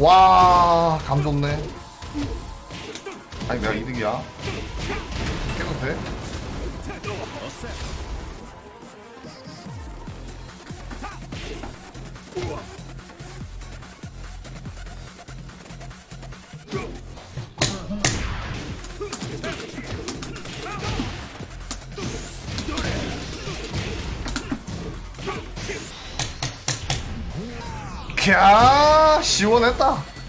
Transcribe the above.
와, 감 좋네. 아니, 내가 이득이야. 깨도 돼? 캬, 시원했다.